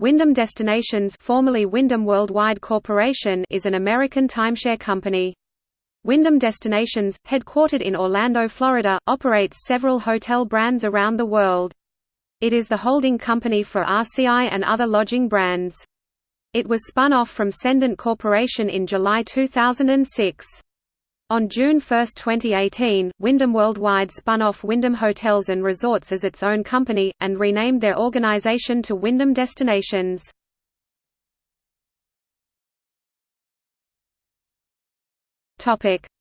Wyndham Destinations formerly Wyndham Worldwide Corporation is an American timeshare company. Wyndham Destinations, headquartered in Orlando, Florida, operates several hotel brands around the world. It is the holding company for RCI and other lodging brands. It was spun off from Cendant Corporation in July 2006. On June 1, 2018, Wyndham Worldwide spun off Wyndham Hotels and Resorts as its own company, and renamed their organization to Wyndham Destinations.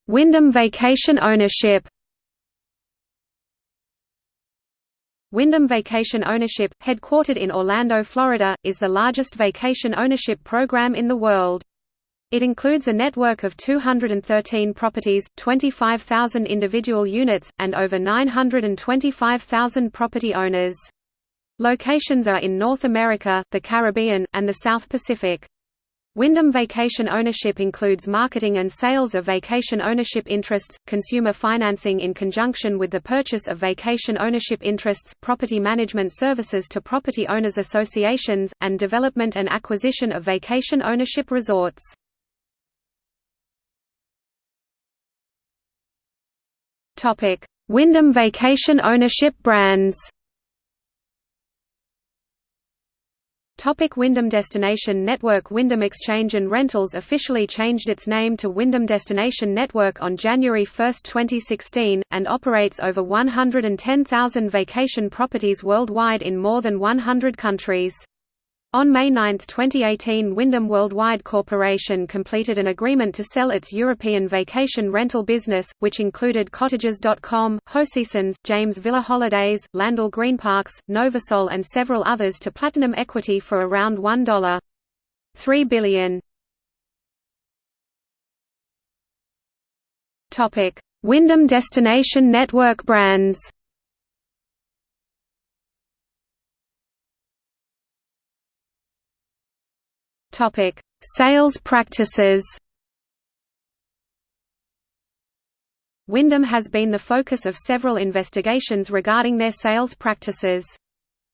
Wyndham Vacation Ownership Wyndham Vacation Ownership, headquartered in Orlando, Florida, is the largest vacation ownership program in the world. It includes a network of 213 properties, 25,000 individual units, and over 925,000 property owners. Locations are in North America, the Caribbean, and the South Pacific. Wyndham Vacation Ownership includes marketing and sales of vacation ownership interests, consumer financing in conjunction with the purchase of vacation ownership interests, property management services to property owners associations, and development and acquisition of vacation ownership resorts. Topic: Wyndham Vacation Ownership brands. Topic Wyndham Destination Network Wyndham Exchange and Rentals officially changed its name to Wyndham Destination Network on January 1, 2016, and operates over 110,000 vacation properties worldwide in more than 100 countries. On May 9, 2018 Wyndham Worldwide Corporation completed an agreement to sell its European vacation rental business, which included Cottages.com, Hoseasons, James Villa Holidays, Landal Green Parks, Novasol and several others to Platinum Equity for around $1.3 billion. Wyndham Destination Network brands Topic: Sales practices. Wyndham has been the focus of several investigations regarding their sales practices.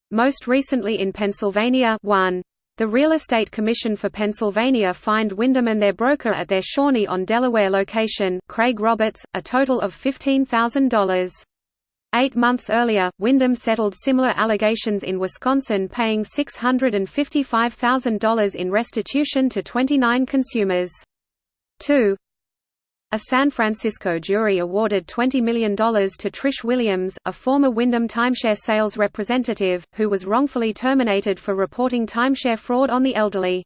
Most recently in Pennsylvania 1. The Real Estate Commission for Pennsylvania fined Wyndham and their broker at their Shawnee on Delaware location, Craig Roberts, a total of $15,000. Eight months earlier, Wyndham settled similar allegations in Wisconsin paying $655,000 in restitution to 29 consumers. 2. A San Francisco jury awarded $20 million to Trish Williams, a former Wyndham timeshare sales representative, who was wrongfully terminated for reporting timeshare fraud on the elderly.